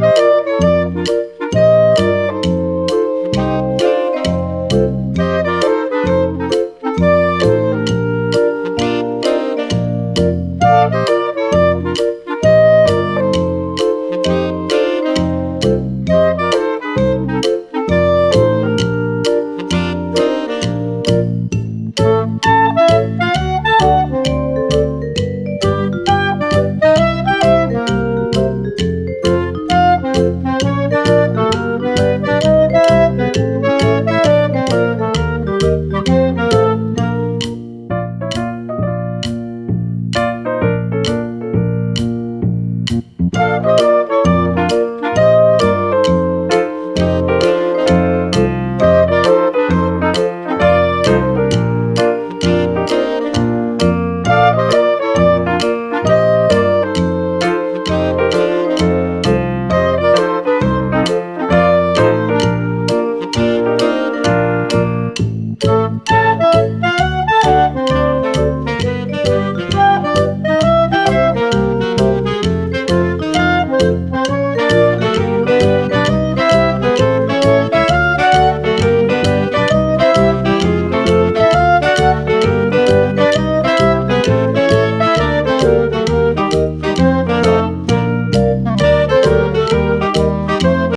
Música